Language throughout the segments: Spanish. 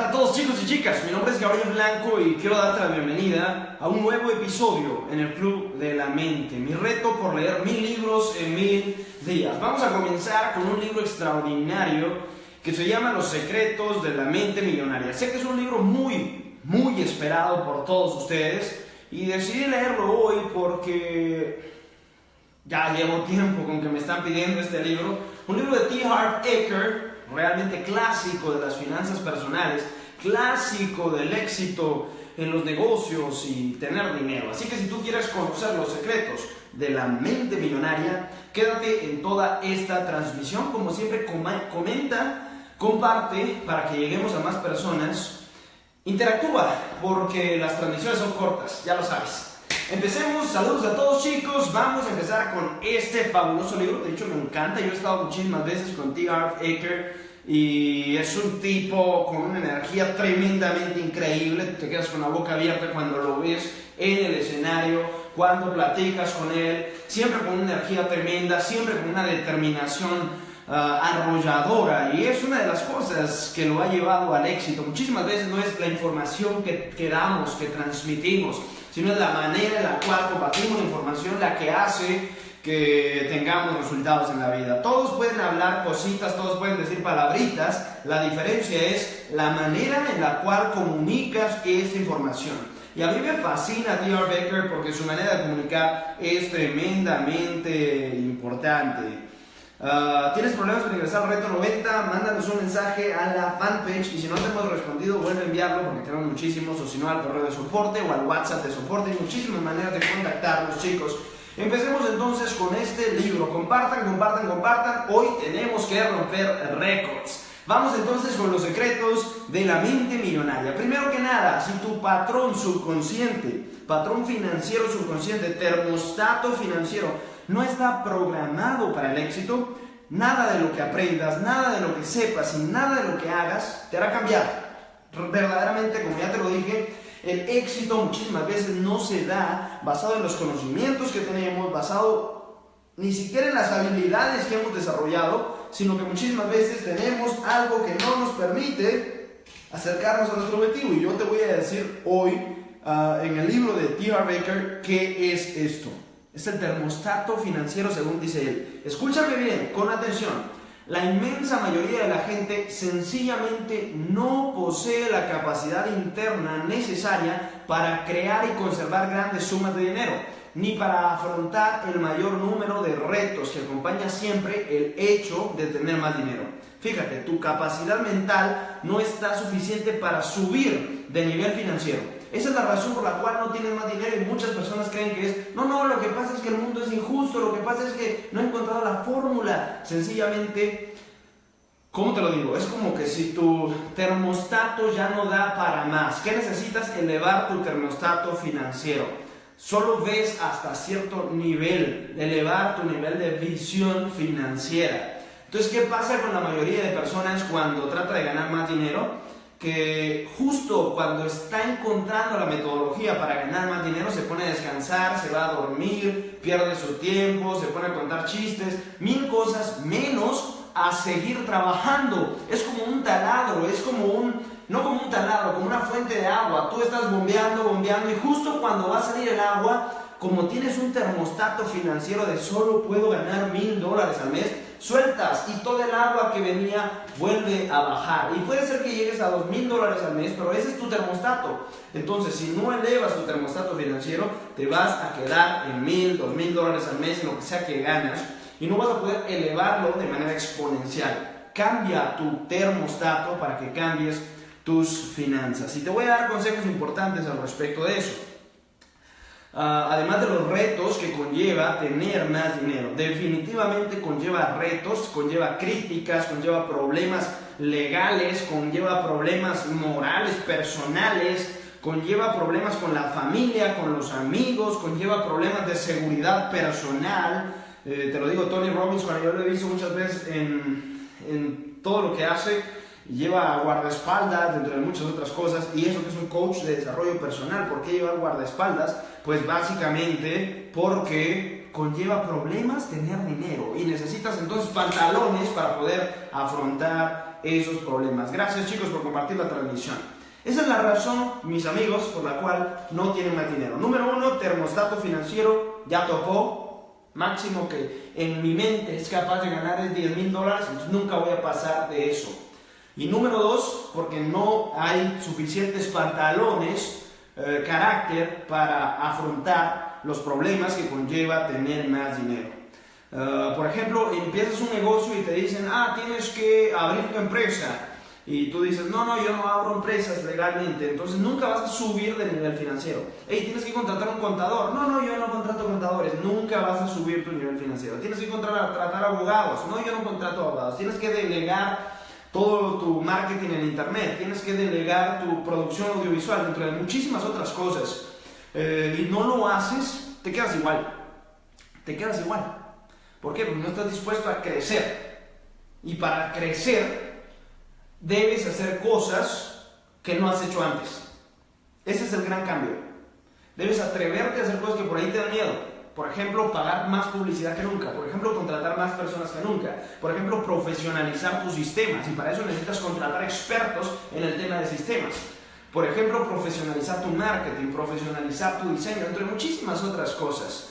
tal a todos chicos y chicas? Mi nombre es Gabriel Blanco y quiero darte la bienvenida a un nuevo episodio en el Club de la Mente. Mi reto por leer mil libros en mil días. Vamos a comenzar con un libro extraordinario que se llama Los secretos de la mente millonaria. Sé que es un libro muy, muy esperado por todos ustedes y decidí leerlo hoy porque ya llevo tiempo con que me están pidiendo este libro. Un libro de T. Harv Eker realmente clásico de las finanzas personales, clásico del éxito en los negocios y tener dinero. Así que si tú quieres conocer los secretos de la mente millonaria, quédate en toda esta transmisión. Como siempre, comenta, comparte para que lleguemos a más personas. Interactúa, porque las transmisiones son cortas, ya lo sabes. Empecemos, saludos a todos chicos, vamos a empezar con este fabuloso libro, de hecho me encanta, yo he estado muchísimas veces con T. Harv Aker y es un tipo con una energía tremendamente increíble, te quedas con la boca abierta cuando lo ves en el escenario, cuando platicas con él, siempre con una energía tremenda, siempre con una determinación uh, arrolladora. Y es una de las cosas que lo ha llevado al éxito. Muchísimas veces no es la información que, que damos, que transmitimos, sino es la manera en la cual compartimos la información la que hace que tengamos resultados en la vida. Todos pueden hablar cositas, todos pueden decir palabritas, la diferencia es la manera en la cual comunicas esta información. Y a mí me fascina D.R. Becker porque su manera de comunicar es tremendamente importante. Ah, ¿Tienes problemas para ingresar al reto 90? Mándanos un mensaje a la fanpage y si no te hemos respondido, vuelve a enviarlo porque tenemos muchísimos, o si no al correo de soporte o al WhatsApp de soporte. Hay muchísimas maneras de contactarnos, chicos. Empecemos entonces con este libro. Compartan, compartan, compartan. Hoy tenemos que romper récords. Vamos entonces con los secretos de la mente millonaria. Primero que nada, si tu patrón subconsciente, patrón financiero subconsciente, termostato financiero, no está programado para el éxito, nada de lo que aprendas, nada de lo que sepas y nada de lo que hagas te hará cambiar. Verdaderamente, como ya te lo dije, el éxito muchísimas veces no se da basado en los conocimientos que tenemos, basado ni siquiera en las habilidades que hemos desarrollado, sino que muchísimas veces tenemos algo que no nos permite acercarnos a nuestro objetivo. Y yo te voy a decir hoy ah, en el libro de T.R. Baker qué es esto. Es el termostato financiero según dice él. Escúchame bien, con atención. La inmensa mayoría de la gente sencillamente no posee la capacidad interna necesaria para crear y conservar grandes sumas de dinero, ni para afrontar el mayor número de retos que acompaña siempre el hecho de tener más dinero. Fíjate, tu capacidad mental no está suficiente para subir de nivel financiero. Esa es la razón por la cual no tienes más dinero y muchas personas creen que es, no, no, lo que pasa es que el mundo es injusto, lo que pasa es que no he encontrado la fórmula. Sencillamente, ¿cómo te lo digo? Es como que si tu termostato ya no da para más, ¿qué necesitas? Elevar tu termostato financiero. Solo ves hasta cierto nivel, elevar tu nivel de visión financiera. Entonces, ¿qué pasa con la mayoría de personas cuando trata de ganar más dinero? Que justo cuando está encontrando la metodología para ganar más dinero se pone a descansar, se va a dormir, pierde su tiempo, se pone a contar chistes, mil cosas menos a seguir trabajando. Es como un taladro, es como un, no como un taladro, como una fuente de agua. Tú estás bombeando, bombeando y justo cuando va a salir el agua, como tienes un termostato financiero de solo puedo ganar mil dólares al mes, sueltas y todo el agua que venía vuelve a bajar. Y puede ser que llegues a dos mil dólares al mes, pero ese es tu termostato. Entonces, si no elevas tu termostato financiero, te vas a quedar en mil, dos mil dólares al mes, lo que sea que ganas, y no vas a poder elevarlo de manera exponencial. Cambia tu termostato para que cambies tus finanzas. Y te voy a dar consejos importantes al respecto de eso. Ah, además de los retos que conlleva tener más dinero. Definitivamente conlleva retos, conlleva críticas, conlleva problemas legales, conlleva problemas morales, personales, conlleva problemas con la familia, con los amigos, conlleva problemas de seguridad personal. Eh, te lo digo, Tony Robbins, cuando yo lo he visto muchas veces en, en todo lo que hace, lleva guardaespaldas, entre muchas otras cosas, y eso que es un coach de desarrollo personal. ¿Por qué lleva guardaespaldas? Pues básicamente porque conlleva problemas tener dinero y necesitas entonces pantalones para poder afrontar esos problemas. Gracias chicos por compartir la transmisión. Esa es la razón, mis amigos, por la cual no tienen más dinero. Número uno, termostato financiero, ya topó. Máximo que en mi mente es capaz de ganar 10 mil dólares, nunca voy a pasar de eso. Y número dos, porque no hay suficientes pantalones, eh, carácter para afrontar los problemas que conlleva tener más dinero. Eh, por ejemplo, empiezas un negocio y te dicen, ah, tienes que abrir tu empresa y tú dices, no, no, yo no abro empresas legalmente, entonces nunca vas a subir de nivel financiero. Hey, tienes que contratar un contador. No, no, yo no contrato contadores, nunca vas a subir tu nivel financiero. Tienes que contratar tratar abogados. No, yo no contrato abogados. Tienes que delegar todo tu marketing en internet, tienes que delegar tu producción audiovisual, dentro de muchísimas otras cosas. Eh, y no lo haces, te quedas igual. Te quedas igual. ¿Por qué? Porque no estás dispuesto a crecer. Y para crecer debes hacer cosas que no has hecho antes. Ese es el gran cambio. Debes atreverte a hacer cosas que por ahí te dan miedo. Por ejemplo, pagar más publicidad que nunca. Por ejemplo, contratar más personas que nunca. Por ejemplo, profesionalizar tus sistemas. Y para eso necesitas contratar expertos en el tema de sistemas. Por ejemplo, profesionalizar tu marketing, profesionalizar tu diseño, entre muchísimas otras cosas.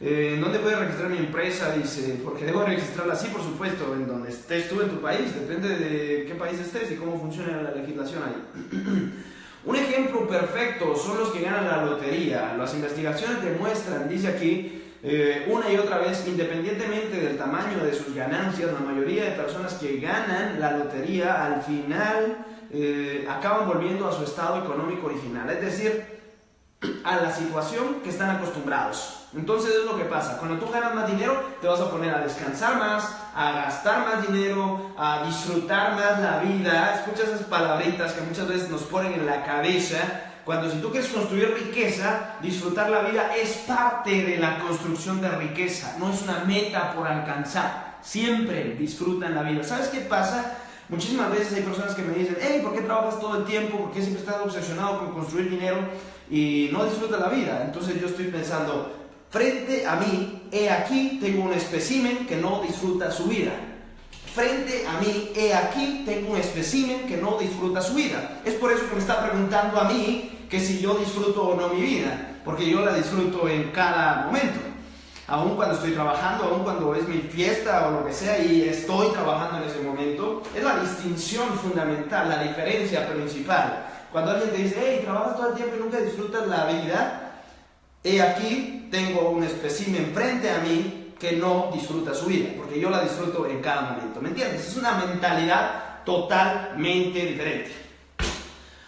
Eh, ¿Dónde puedes registrar mi empresa? Dice, porque debo registrarla así, por supuesto, en donde estés tú en tu país, depende de qué país estés y cómo funciona la legislación ahí. Un ejemplo perfecto son los que ganan la lotería. Las investigaciones demuestran, dice aquí, eh, una y otra vez, independientemente del tamaño de sus ganancias, la mayoría de personas que ganan la lotería al final eh, acaban volviendo a su estado económico original. Es decir, a la situación que están acostumbrados. Entonces es lo que pasa, cuando tú ganas más dinero te vas a poner a descansar más, a gastar más dinero, a disfrutar más la vida. Escucha esas palabritas que muchas veces nos ponen en la cabeza. Cuando si tú quieres construir riqueza, disfrutar la vida es parte de la construcción de riqueza, no es una meta por alcanzar. Siempre disfrutan la vida. ¿Sabes qué pasa? Muchísimas veces hay personas que me dicen, hey, ¿por qué trabajas todo el tiempo? ¿Por qué siempre estás obsesionado con construir dinero y no disfrutas la vida? Entonces yo estoy pensando, frente a mí, he aquí, tengo un espécimen que no disfruta su vida. Frente a mí, he aquí, tengo un espécimen que no disfruta su vida. Es por eso que me está preguntando a mí que si yo disfruto o no mi vida, porque yo la disfruto en cada momento aún cuando estoy trabajando, aún cuando es mi fiesta o lo que sea y estoy trabajando en ese momento, es la distinción fundamental, la diferencia principal. Cuando alguien te dice, hey, trabajas todo el tiempo y nunca disfrutas la vida, he aquí, tengo un espécimen frente a mí que no disfruta su vida, porque yo la disfruto en cada momento, ¿me entiendes? Es una mentalidad totalmente diferente.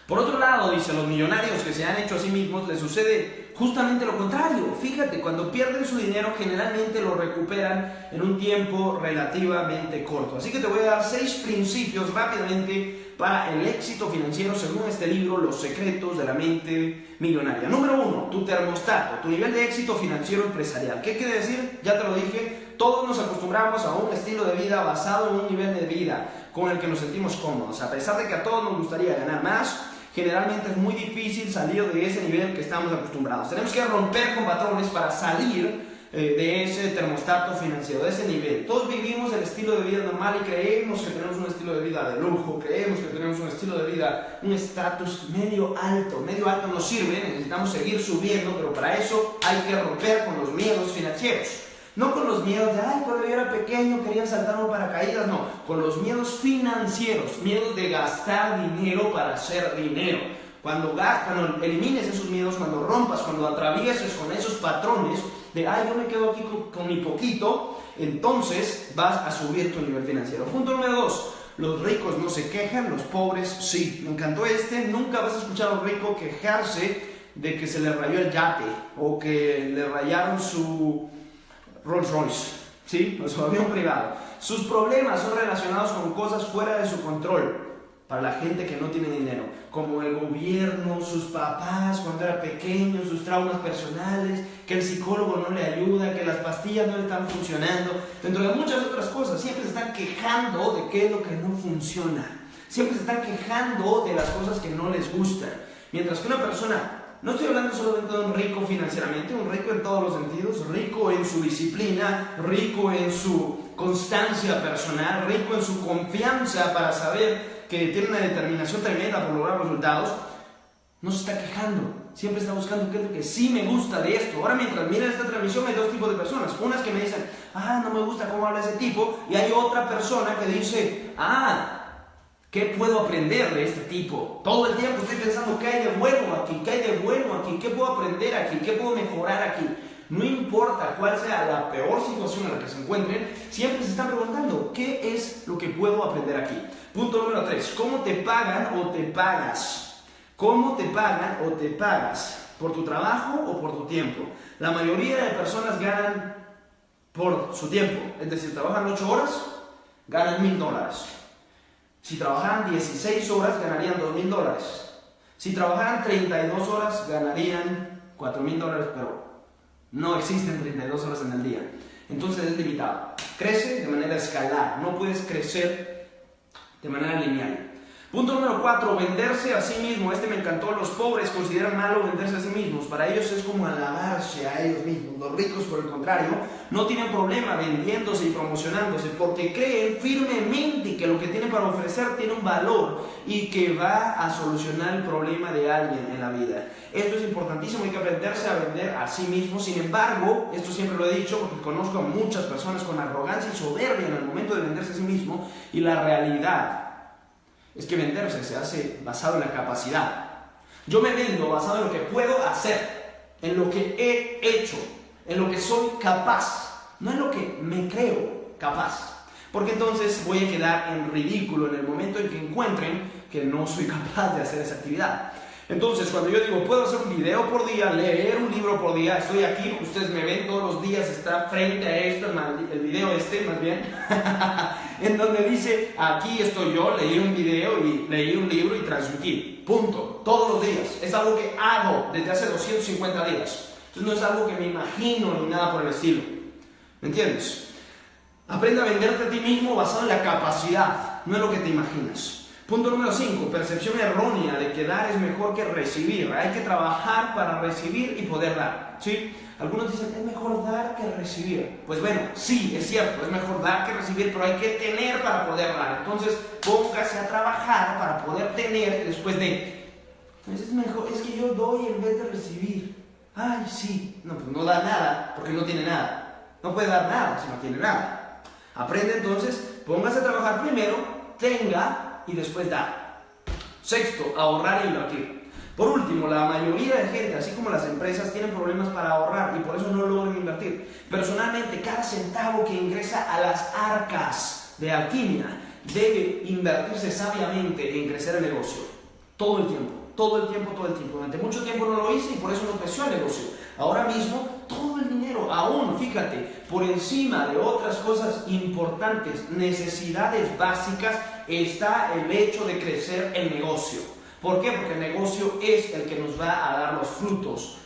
Por otro lado, dice, los millonarios que se han hecho a sí mismos les sucede justamente lo contrario. Fíjate, cuando pierden su dinero generalmente lo recuperan en un tiempo relativamente corto. Así que te voy a dar seis principios rápidamente para el éxito financiero según este libro, Los secretos de la mente millonaria. Número uno, tu termostato, tu nivel de éxito financiero empresarial. ¿Qué quiere decir? Ya te lo dije, todos nos acostumbramos a un estilo de vida basado en un nivel de vida con el que nos sentimos cómodos. A pesar de que a todos nos gustaría ganar más, generalmente es muy difícil salir de ese nivel que estamos acostumbrados. Tenemos que romper con patrones para salir eh, de ese termostato financiero, de ese nivel. Todos vivimos el estilo de vida normal y creemos que tenemos un estilo de vida de lujo, creemos que tenemos un estilo de vida, un estatus medio alto. Medio alto nos sirve, necesitamos seguir subiendo, pero para eso hay que romper con los miedos financieros. No con los miedos de, ay, cuando yo era pequeño quería saltar un paracaídas, no, con los miedos financieros, miedos de gastar dinero para hacer dinero. Cuando, cuando elimines esos miedos, cuando rompas, cuando atravieses con esos patrones de, ay, yo me quedo aquí con, mi poquito, entonces vas a subir tu nivel financiero. Punto número dos, los ricos no se quejan, los pobres sí. Me encantó este, nunca vas a escuchar a un rico quejarse de que se le rayó el yate o que le rayaron su Rolls Royce, ¿sí? Su avión privado. Sus problemas son relacionados con cosas fuera de su control para la gente que no tiene dinero, como el gobierno, sus papás cuando era pequeño, sus traumas personales, que el psicólogo no le ayuda, que las pastillas no le están funcionando, dentro de muchas otras cosas, siempre se están quejando de qué es lo que no funciona, siempre se están quejando de las cosas que no les gustan, mientras que una persona no estoy hablando solamente de un rico financieramente, un rico en todos los sentidos, rico en su disciplina, rico en su constancia personal, rico en su confianza para saber que tiene una determinación tremenda por lograr resultados, no se está quejando. Siempre está buscando qué es lo que sí me gusta de esto. Ahora mientras mira esta transmisión hay dos tipos de personas. Unas que me dicen, ah, no me gusta cómo habla ese tipo. Y hay otra persona que dice, ah, ¿Qué puedo aprender de este tipo? Todo el tiempo estoy pensando qué hay de bueno aquí, qué hay de bueno aquí, qué puedo aprender aquí, qué puedo mejorar aquí. No importa cuál sea la peor situación en la que se encuentren, siempre se están preguntando, ¿qué es lo que puedo aprender aquí? Punto número 3, ¿cómo te pagan o te pagas? ¿Cómo te pagan o te pagas? ¿Por tu trabajo o por tu tiempo? La mayoría de personas ganan por su tiempo, es decir, trabajan 8 horas, ganan 1000 dólares. Si trabajaran 16 horas, ganarían 2 mil dólares. Si trabajaran 32 horas, ganarían 4 mil dólares, pero no existen 32 horas en el día. Entonces es limitado. Crece de manera escalar, no puedes crecer de manera lineal. Punto número 4, venderse a sí mismo. Este me encantó. Los pobres consideran malo venderse a sí mismos. Para ellos es como alabarse a ellos mismos. Los ricos, por el contrario, no tienen problema vendiéndose y promocionándose porque creen firmemente que lo que tienen para ofrecer tiene un valor y que va a solucionar el problema de alguien en la vida. Esto es importantísimo. Hay que aprenderse a vender a sí mismo. Sin embargo, esto siempre lo he dicho porque conozco a muchas personas con arrogancia y soberbia en el momento de venderse a sí mismo y la realidad es que venderse se hace basado en la capacidad. Yo me vendo basado en lo que puedo hacer, en lo que he hecho, en lo que soy capaz, no en lo que me creo capaz. Porque entonces voy a quedar en ridículo en el momento en que encuentren que no soy capaz de hacer esa actividad. Entonces, cuando yo digo, puedo hacer un video por día, leer un libro por día, estoy aquí, ustedes me ven todos los días, está frente a esto, el video este más bien, en donde dice, aquí estoy yo, leí un video y leí un libro y transmití, punto, todos los días. Es algo que hago desde hace 250 días. Entonces no es algo que me imagino ni nada por el estilo. ¿Me entiendes? Aprende a venderte a ti mismo basado en la capacidad, no en lo que te imaginas. Punto número 5, percepción errónea de que dar es mejor que recibir. Hay que trabajar para recibir y poder dar. ¿sí? Algunos dicen, es mejor dar que recibir. Pues bueno, sí, es cierto, es mejor dar que recibir, pero hay que tener para poder dar. Entonces, póngase a trabajar para poder tener después de... Pues es mejor, es que yo doy en vez de recibir. Ay, sí. No, pues no da nada porque no tiene nada. No puede dar nada si no tiene nada. Aprende entonces, póngase a trabajar primero, tenga y después dar. Sexto, ahorrar e invertir. Por último, la mayoría de gente, así como las empresas, tienen problemas para ahorrar y por eso no logran invertir. Personalmente, cada centavo que ingresa a las arcas de alquimia debe invertirse sabiamente en crecer el negocio. Todo el tiempo, todo el tiempo, todo el tiempo. Durante mucho tiempo no lo hice y por eso no creció el negocio. Ahora mismo, todo el dinero, aún, fíjate, por encima de otras cosas importantes, necesidades básicas, está el hecho de crecer el negocio. ¿Por qué? Porque el negocio es el que nos va a dar los frutos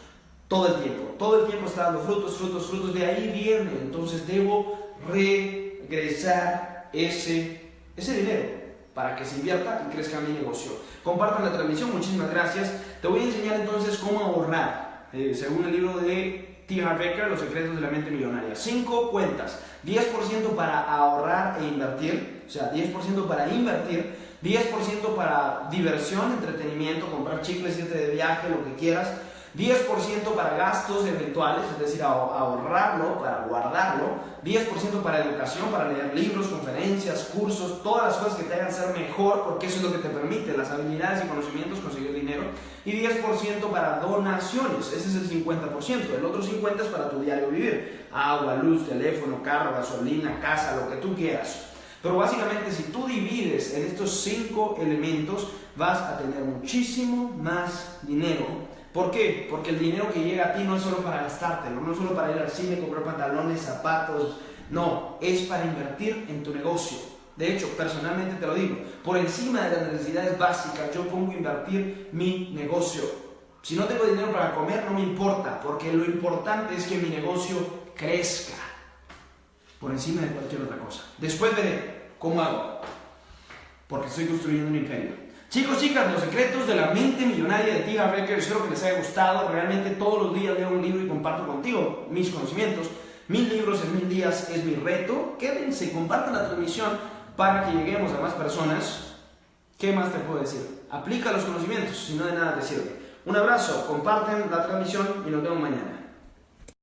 todo el tiempo. Todo el tiempo está dando frutos, frutos, frutos. De ahí viene. Entonces debo regresar ese, ese dinero para que se invierta y crezca mi negocio. Compartan la transmisión, muchísimas gracias. Te voy a enseñar entonces cómo ahorrar, eh, según el libro de T. Harv Becker, Los secretos de la mente millonaria. Cinco cuentas, 10% para ahorrar e invertir, o sea, 10% para invertir, 10% para diversión, entretenimiento, comprar chicles, irte de viaje, lo que quieras, 10% para gastos eventuales, es decir, ahorrarlo, para guardarlo, 10% para educación, para leer libros, conferencias, cursos, todas las cosas que te hagan ser mejor, porque eso es lo que te permite, las habilidades y conocimientos, conseguir dinero, y 10% para donaciones, ese es el 50%, el otro 50% es para tu diario vivir, agua, luz, teléfono, carro, gasolina, casa, lo que tú quieras. Pero básicamente si tú divides en estos cinco elementos, vas a tener muchísimo más dinero. ¿Por qué? Porque el dinero que llega a ti no es solo para gastártelo, no es solo para ir al cine, comprar pantalones, zapatos, no, es para invertir en tu negocio. De hecho, personalmente te lo digo, por encima de las necesidades básicas yo pongo invertir mi negocio. Si no tengo dinero para comer, no me importa, porque lo importante es que mi negocio crezca por encima de cualquier otra cosa. Después veré ¿Cómo hago? Porque estoy construyendo un imperio. Chicos, chicas, los secretos de la mente millonaria de Tiga Becker, espero que les haya gustado. Realmente todos los días leo un libro y comparto contigo mis conocimientos. Mil libros en mil días es mi reto. Quédense, compartan la transmisión para que lleguemos a más personas. ¿Qué más te puedo decir? Aplica los conocimientos, si no de nada te sirve. Un abrazo, comparten la transmisión y nos vemos mañana.